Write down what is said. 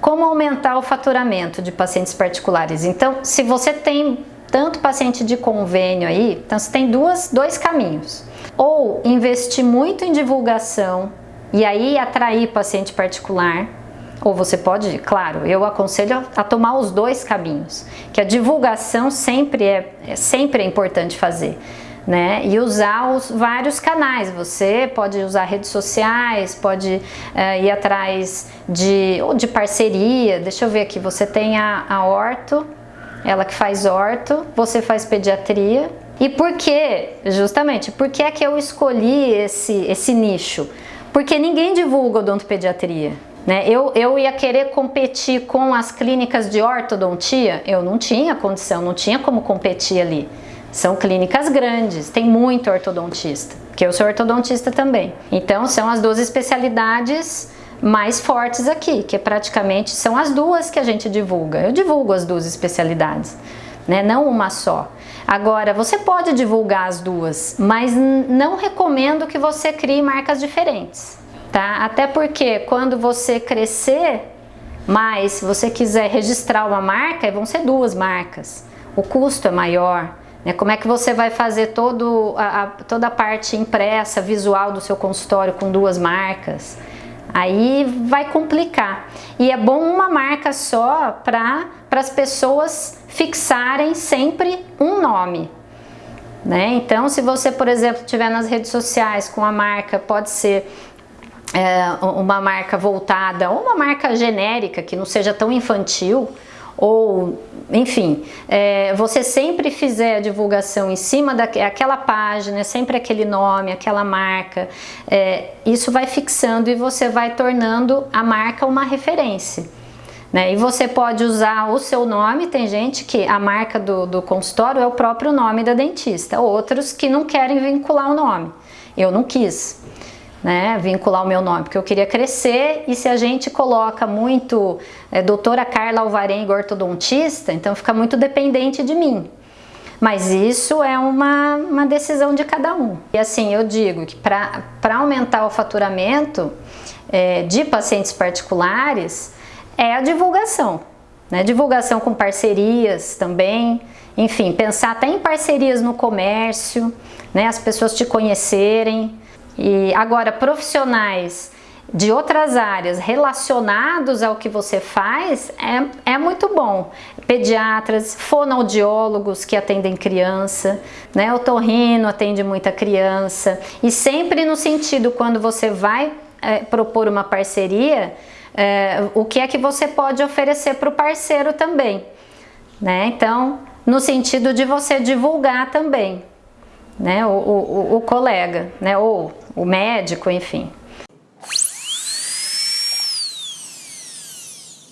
como aumentar o faturamento de pacientes particulares? Então, se você tem tanto paciente de convênio aí, então você tem duas, dois caminhos. Ou investir muito em divulgação e aí atrair paciente particular, ou você pode, claro, eu aconselho a tomar os dois caminhos, que a divulgação sempre é, é sempre é importante fazer. Né? E usar os vários canais. Você pode usar redes sociais, pode uh, ir atrás de, ou de parceria. Deixa eu ver aqui, você tem a, a orto, ela que faz orto, você faz pediatria. E por que, justamente, por que é que eu escolhi esse, esse nicho? Porque ninguém divulga odontopediatria. Né? Eu, eu ia querer competir com as clínicas de ortodontia, eu não tinha condição, não tinha como competir ali. São clínicas grandes, tem muito ortodontista, que eu sou ortodontista também. Então são as duas especialidades mais fortes aqui, que praticamente são as duas que a gente divulga. Eu divulgo as duas especialidades, né? não uma só. Agora, você pode divulgar as duas, mas não recomendo que você crie marcas diferentes, tá? Até porque quando você crescer mais, se você quiser registrar uma marca, vão ser duas marcas. O custo é maior, né? Como é que você vai fazer todo a, a, toda a parte impressa, visual do seu consultório com duas marcas? Aí vai complicar. E é bom uma marca só para as pessoas fixarem sempre um nome. Né? Então, se você, por exemplo, estiver nas redes sociais com a marca, pode ser é, uma marca voltada ou uma marca genérica que não seja tão infantil, ou enfim, é, você sempre fizer a divulgação em cima daquela página, sempre aquele nome, aquela marca, é, isso vai fixando e você vai tornando a marca uma referência. Né? E você pode usar o seu nome, tem gente que a marca do, do consultório é o próprio nome da dentista, outros que não querem vincular o nome. Eu não quis né, vincular o meu nome, porque eu queria crescer e se a gente coloca muito é, doutora Carla Alvarenga ortodontista, então fica muito dependente de mim. Mas isso é uma, uma decisão de cada um. E assim, eu digo que para aumentar o faturamento é, de pacientes particulares é a divulgação. Né? Divulgação com parcerias também, enfim, pensar até em parcerias no comércio, né? as pessoas te conhecerem, e agora, profissionais de outras áreas relacionados ao que você faz é, é muito bom. Pediatras, fonoaudiólogos que atendem criança, né? o torrino atende muita criança e sempre no sentido quando você vai é, propor uma parceria, é, o que é que você pode oferecer para o parceiro também. Né? Então, no sentido de você divulgar também né? o, o, o colega, né? ou o médico, enfim.